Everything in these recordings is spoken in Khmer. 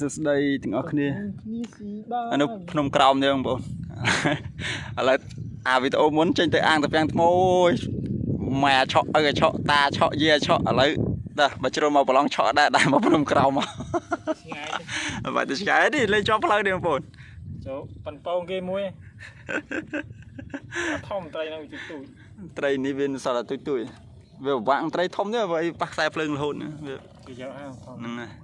សួស្តីទាំងអស់គ្នាគ្នាស៊ីបានអានោះភ្នំក្រោមទេបងប្អូនឥឡូវអាវីដេអូមុនចេញទៅអាងតាពាំងថ្មអូយម៉ែឆក់ឪឆក់តាឆក់យាឆក់ឥឡូវដាបើជ្រុលមកប្រឡងឆក់ដែរដែរមកភ្នំក្រោមមកឆ្ងាយទៅបាត់ទៅឆ្ងាយនេះលេងជាប់ផ្លូវនេះបងប្អូនចូលប៉ិនប៉ោងគេមួយធំត្រីនៅទីទូចត្រីនេះវាសល់តែទុយទុយវាពិបាកនឹងត្រីធំទេបើឲ្យប៉ះខ្សែភ្លើងរហូតណាវាគេយកអាធំហ្នឹងហើយ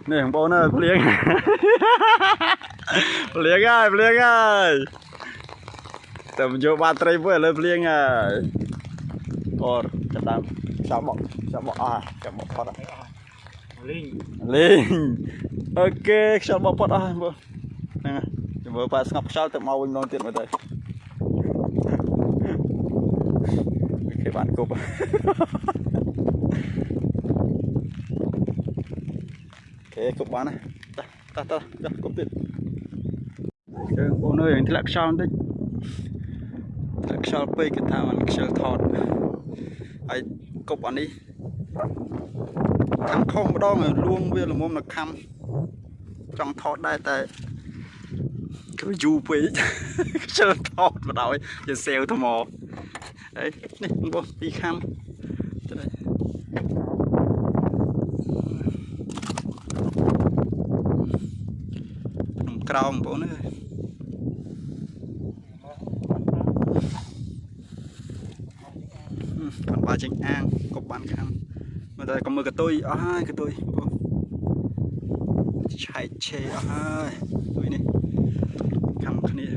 នមានភ្លៀងភ្លៀងមកបងប្អូនអើយគឺថ្ងៃមុនអូភ្លៀងខ្លាំងភ្លៀងខ្លាំងអត់ថតទេនេះបងប្អូនអើយភ្លៀងភ្លៀងហើយភ្លៀងហើយតែមិនយកបានត្រីមួយឥឡូវភ្លៀងហើយអូចាប់តាមចាប់បកចាប់បកអស់ចាប់បកផុតអស់ឲ្យអស់លេងលេងអូខេខ្យល់បកផុតអស់ហើយបងហ្នឹងហើយចាំមើលប៉ាស្ងប់ខ្យល់ទៅមកវិញម្ដងទៀតមើលទៅអូខេបានគប់ អូខេគប់បានហើយតោះតោះតោះគប់ទៀតជើងបងអើយធ្លាក់ខ្យល់បន្តិចធ្លាក់ខ្យល់ពេកគេថាมันខ្យល់ថតហើយគប់អានេះខាំខុសម្ដងហើយលួងវាល្មមនៅខំចង់ថតដែរតែគឺយូរពេក ខ្យល់ថតបដ ாய் ជាសែវថ្មហើយនេះបងពីខំទៅ ក្នុងក្រោមបងប្អូនអើយបានបាចេញអាងកប់បានខាំមើលតែក៏មើលកតុយអស់ហើយកតុយបងប្អូនឆែកឆេអស់ហើយកតុយនេះខាំគ្នា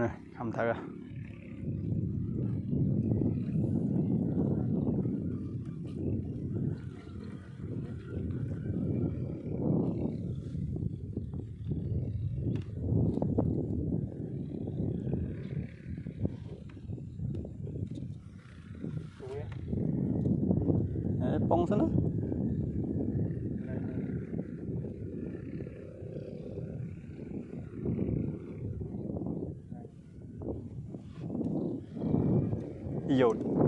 នេះខំទៅហ៎អេប៉ុង សិ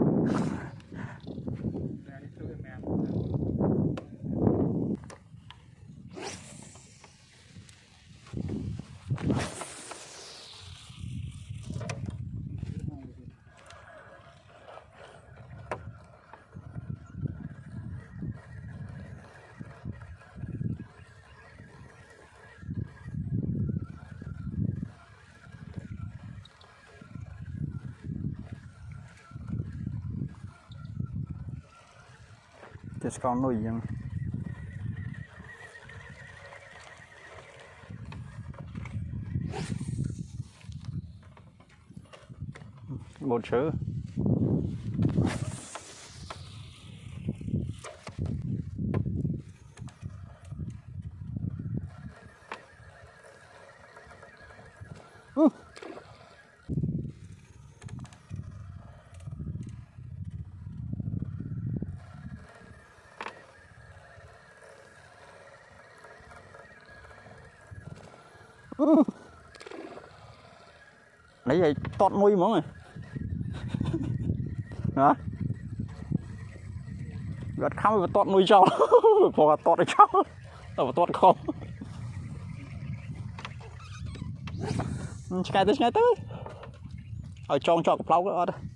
នណាយោតតែស្នុយអញ្ចឹងបូតឈើនេះឲ្យតតមួយហ្មងហ៎ណាវាអត់ខំវាតតមួយចោលព្រោះអត់តតឲ្យចោលតែបើតតខំឆ្កែទៅឆ្កែទៅឲ្យចងជាប់កផ្លោកអត់ទេ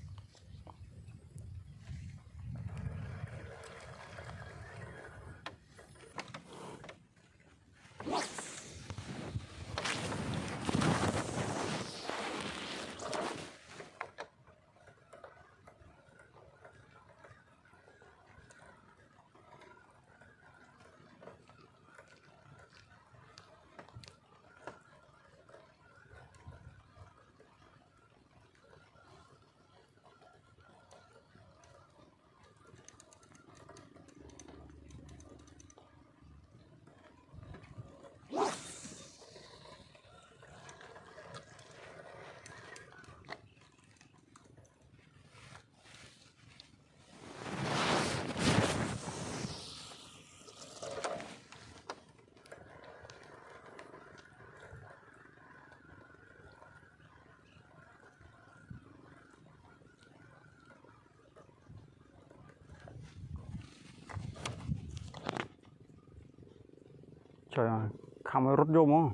trời ơi khăm rút vô mà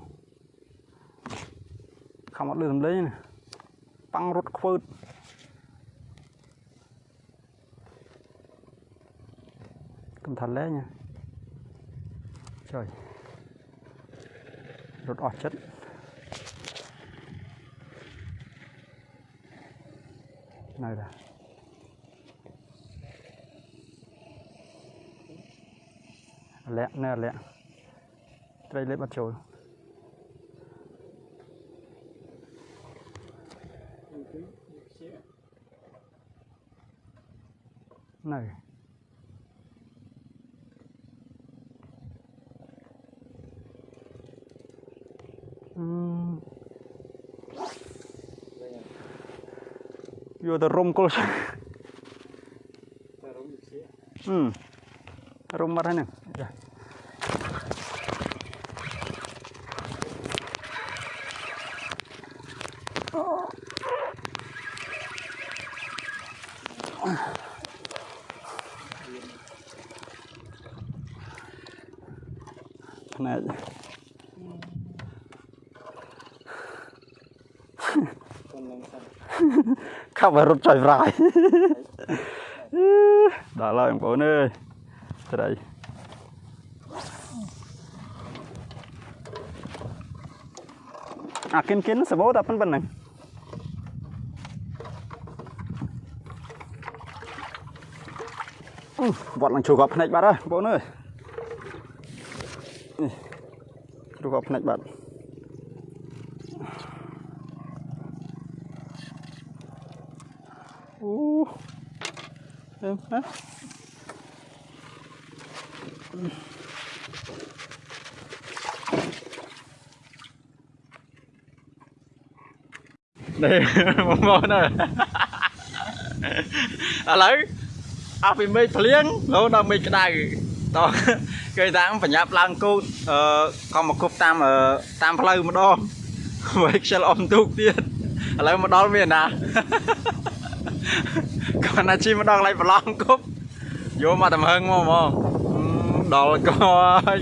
khăm ở đường lấy nè băng rút phớt cẩn thận lấy nha trời rút ọt chất này là lẹ nè lẹ đây lấy mặt trời này vừa the room culture. Hmm. Room marah nih. ខ្នាតខាប់ឲ្យរត់ចុយប្រាយដល់ហើយបងប្អូនអើយត្រីអាគិនគិនសបោតាប៉ុណ្ណឹងវត្តឡើងជួបកភ្នែកបាត់ហើយបងប្អូនអើយ នេះគ្រូកផ្នែកបាទអូហ៎ហ៎នេះបងប្អូនអើយឥឡូវអស់ពីមេឃភ្លៀងរហូតដល់មេឃក្តៅ này. À lấy. À vì mê phliếng, lâu đâu mê cái này. Đó, cái dáng phải nháp lang cô ờ còn một cục tam ở tam play một đo. Với xe ôm tục ទៀតឥឡូវមកដល់មានណា còn là chim đang lại lòng cúp vô mà tầm hơn mà mà đó là coi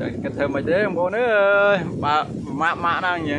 Đây, cái thơm mày thế không bố nữa ơi bà mạ mạ đang nhỉ